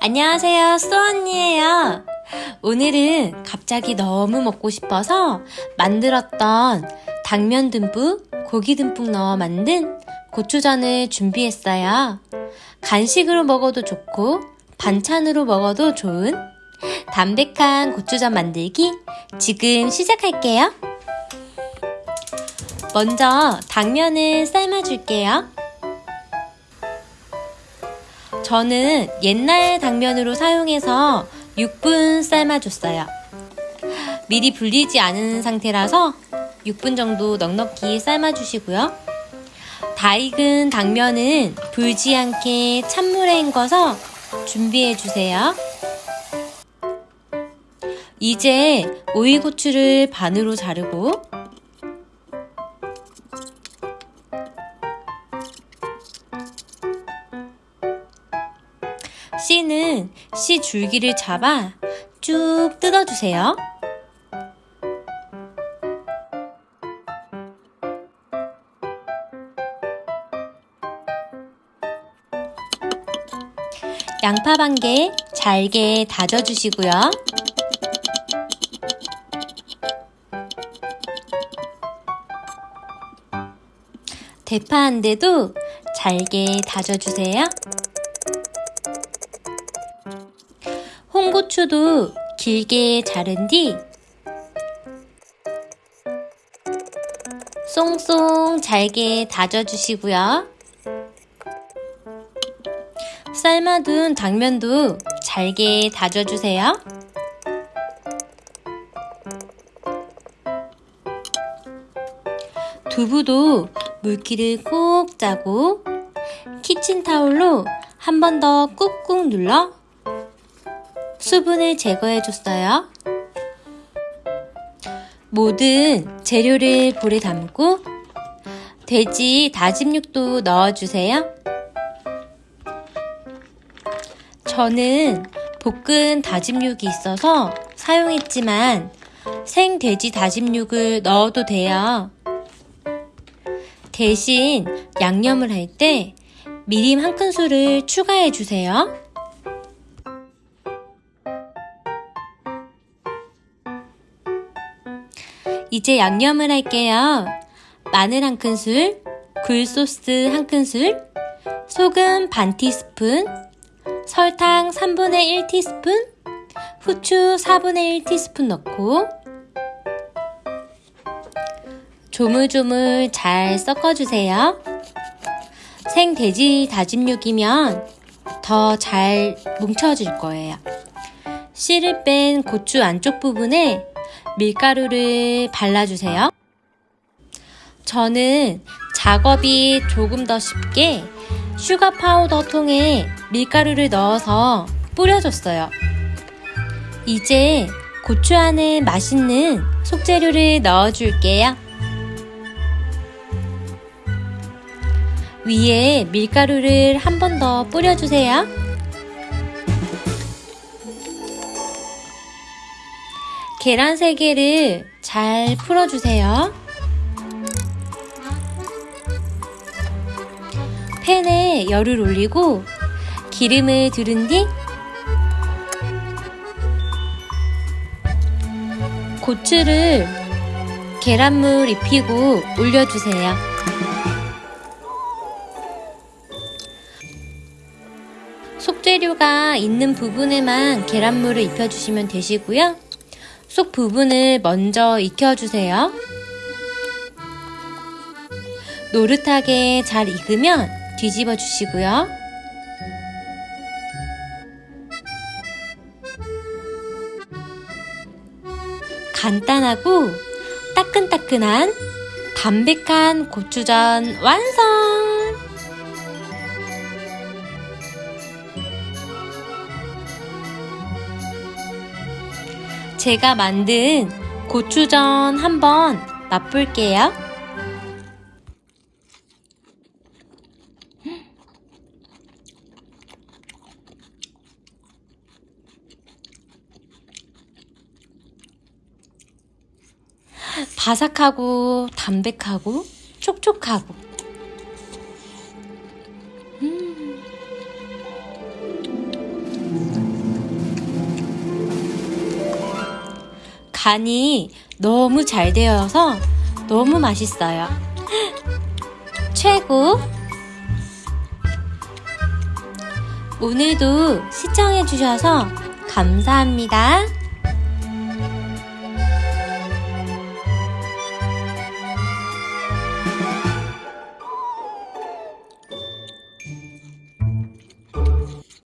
안녕하세요, 쏘 언니예요. 오늘은 갑자기 너무 먹고 싶어서 만들었던 당면 듬뿍, 고기 듬뿍 넣어 만든 고추전을 준비했어요. 간식으로 먹어도 좋고 반찬으로 먹어도 좋은 담백한 고추전 만들기 지금 시작할게요. 먼저 당면을 삶아줄게요. 저는 옛날 당면으로 사용해서 6분 삶아줬어요. 미리 불리지 않은 상태라서 6분 정도 넉넉히 삶아주시고요. 다 익은 당면은 불지 않게 찬물에 헹궈서 준비해주세요. 이제 오이고추를 반으로 자르고 씨는 씨 줄기를 잡아 쭉 뜯어주세요. 양파 반 개 잘게 다져주시고요. 대파 한 대도 잘게 다져주세요. 홍고추도 길게 자른 뒤 쏭쏭 잘게 다져주시고요. 삶아둔 당면도 잘게 다져주세요. 두부도 물기를 꼭 짜고 키친타올로 한 번 더 꾹꾹 눌러 수분을 제거해줬어요. 모든 재료를 볼에 담고 돼지 다짐 육도 넣어주세요. 저는 볶은 다짐육이 있어서 사용했지만 생 돼지 다짐육을 넣어도 돼요. 대신 양념을 할 때 미림 한 큰술을 추가해 주세요. 이제 양념을 할게요. 마늘 한 큰술, 굴소스 한 큰술, 소금 반 티스푼, 설탕 3분의 1 티스푼, 후추 4분의 1 티스푼 넣고 조물조물 잘 섞어주세요. 생돼지 다짐육이면 더 잘 뭉쳐질 거예요. 씨를 뺀 고추 안쪽 부분에 밀가루를 발라주세요. 저는 작업이 조금 더 쉽게 슈가 파우더 통에 밀가루를 넣어서 뿌려줬어요. 이제 고추 안에 맛있는 속재료를 넣어줄게요. 위에 밀가루를 한 번 더 뿌려주세요. 계란 3개를 잘 풀어주세요. 팬에 열을 올리고 기름을 두른 뒤 고추를 계란물 입히고 올려주세요. 속재료가 있는 부분에만 계란물을 입혀주시면 되시고요. 속 부분을 먼저 익혀주세요. 노릇하게 잘 익으면 뒤집어 주시고요. 간단하고 따끈따끈한 담백한 고추전 완성! 제가 만든 고추전 한번 맛볼게요. 바삭하고 담백하고 촉촉하고 간이 너무 잘 되어서 너무 맛있어요. 최고! 오늘도 시청해주셔서 감사합니다.